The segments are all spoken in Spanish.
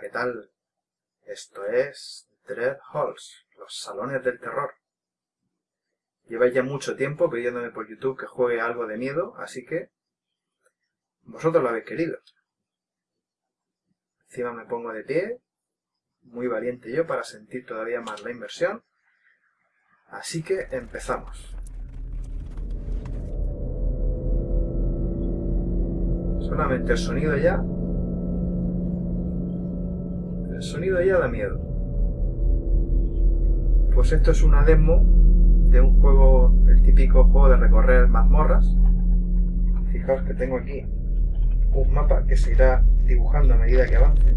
¿qué tal? Esto es Dread Halls, los salones del terror. Lleváis ya mucho tiempo pidiéndome por YouTube que juegue algo de miedo, así que vosotros lo habéis querido. Encima me pongo de pie, muy valiente yo para sentir todavía más la inversión. Así que empezamos. Solamente el sonido ya el sonido ya da miedo. Pues esto es una demo de un juego, el típico juego de recorrer mazmorras. Fijaos que tengo aquí un mapa que se irá dibujando a medida que avance.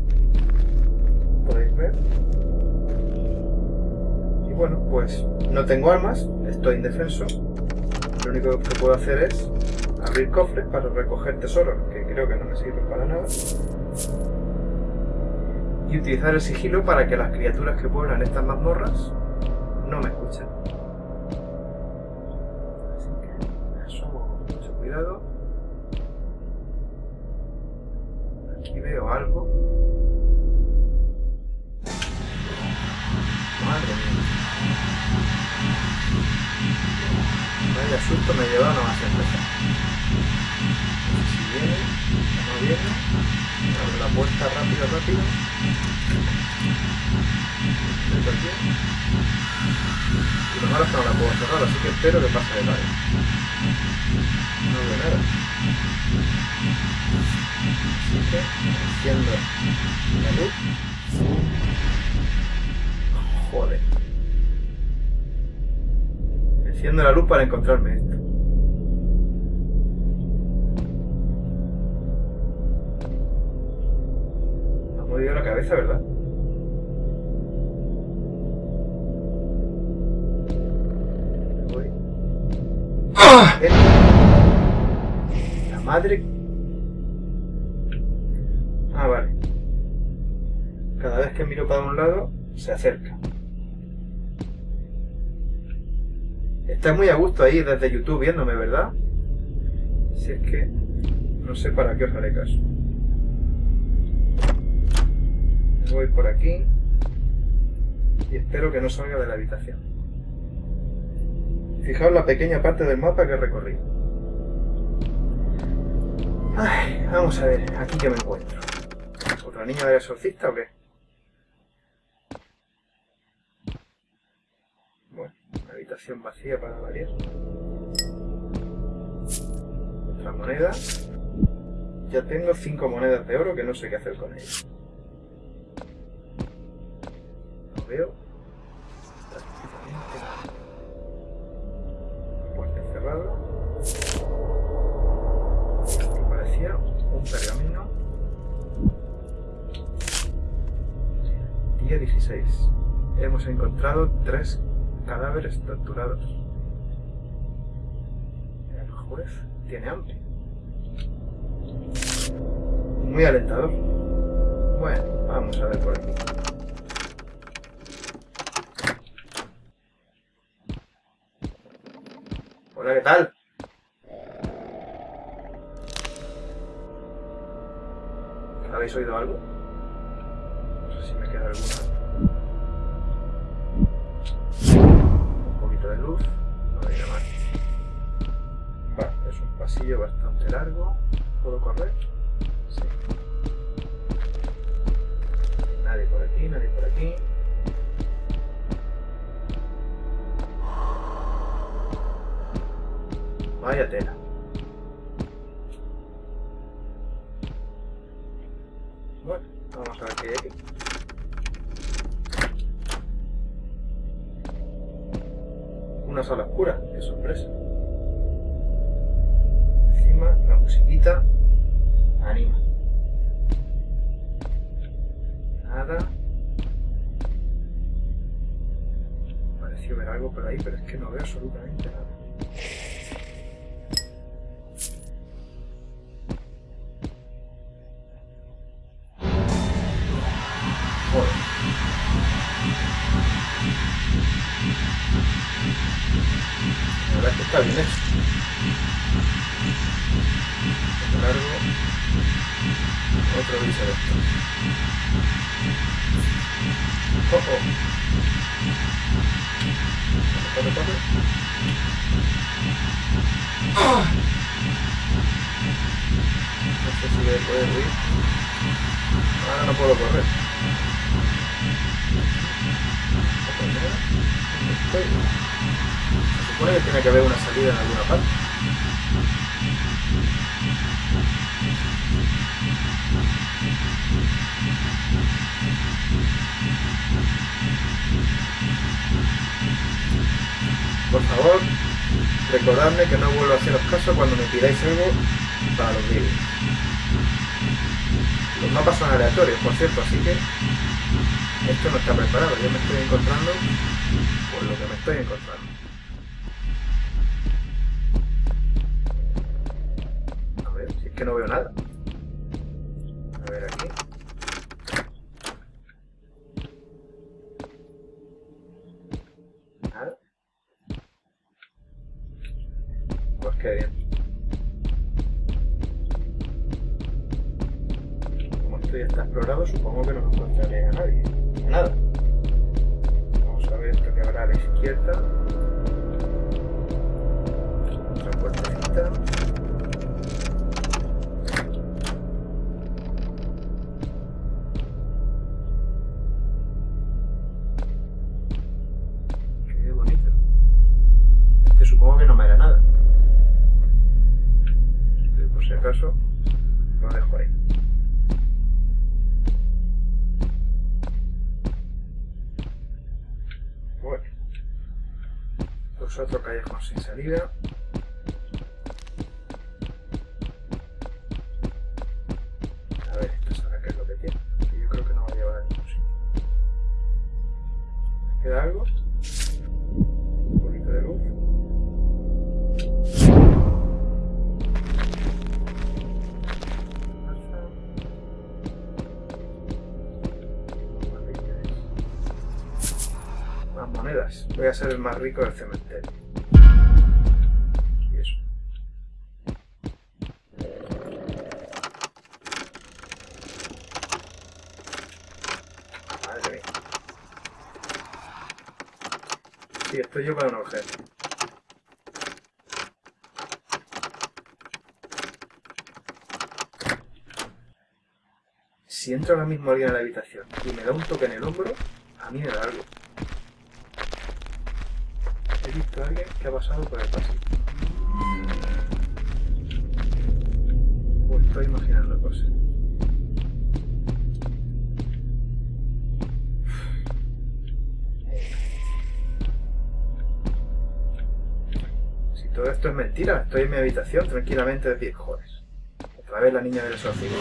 Podéis ver. Y bueno, pues no tengo armas, estoy indefenso. Lo único que puedo hacer es abrir cofres para recoger tesoros, que creo que no me sirven para nada y utilizar el sigilo para que las criaturas que pueblan estas mazmorras no me escuchen. No la puedo cerrar, así que espero que pase de largo. No veo nada. Así que enciendo la luz. Joder. Enciendo la luz para encontrarme esto. la cabeza, ¿verdad? La madre... Ah, vale. Cada vez que miro para un lado, se acerca. Está muy a gusto ahí desde YouTube viéndome, ¿verdad? Si es que no sé para qué os haré caso. voy por aquí y espero que no salga de la habitación. Fijaos la pequeña parte del mapa que he recorrido. vamos a ver, aquí que me encuentro. ¿Otra niña de exorcista o qué? Bueno, una habitación vacía para variar. Otra moneda. Ya tengo cinco monedas de oro que no sé qué hacer con ellas. veo un pergamino. Día 16 hemos encontrado tres cadáveres torturados. El juez tiene hambre. Muy alentador. Bueno, vamos a ver por aquí. Hola, ¿qué tal? ¿Habéis oído algo? No sé si me queda alguna. Un poquito de luz. No hay nada más. Vale, es un pasillo bastante largo. ¿Puedo correr? Sí. Nadie por aquí, nadie por aquí. Vaya tela. Una sala oscura, qué sorpresa. Encima la musiquita anima. Nada. Pareció ver algo por ahí, pero es que no veo absolutamente nada. Está bien hecho. largo, otro de esto. Oh, oh. No sé si voy a poder. Ahora no puedo correr. Supone que tiene que haber una salida en alguna parte. Por favor, recordadme que no vuelvo a haceros caso cuando me pidáis algo para los vídeos. Los mapas son aleatorios, por cierto, así que esto no está preparado. Yo me estoy encontrando por lo que me estoy encontrando. Que no veo nada. A ver aquí. Nada. Pues qué bien. Como esto ya está explorado, supongo que no encontraré a nadie. Nada. Vamos a ver esto que habrá a la izquierda. Acaso, lo dejo ahí. Bueno. Pues otro callejón sin salida. Voy a ser el más rico del cementerio. Y eso. Madre mía. Sí, estoy yo para un objeto. Si entra ahora mismo alguien a la habitación y me da un toque en el hombro, a mí me da algo. He visto a alguien que ha pasado por el pasillo. O estoy imaginando cosas. Si todo esto es mentira, estoy en mi habitación tranquilamente de pie. Joder. Otra vez la niña del exorcismo.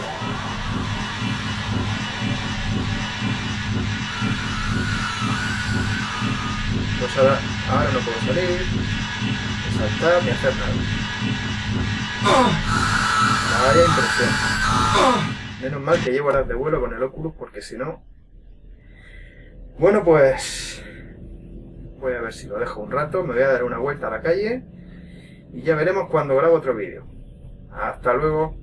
Pues ahora, ahora no puedo salir, ni saltar, ni hacer nada. Vaya impresión. Menos mal que llevo horas de vuelo con el Oculus porque si no... Bueno, pues... Voy a ver si lo dejo un rato, me voy a dar una vuelta a la calle y ya veremos cuando grabo otro vídeo. Hasta luego.